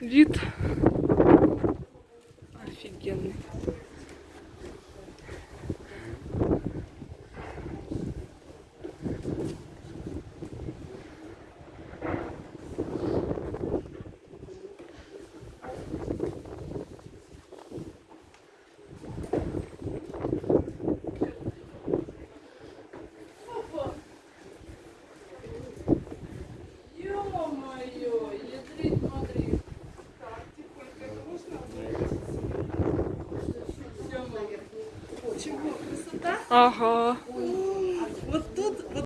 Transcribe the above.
Вид офигенный. Чего, красота? Ага.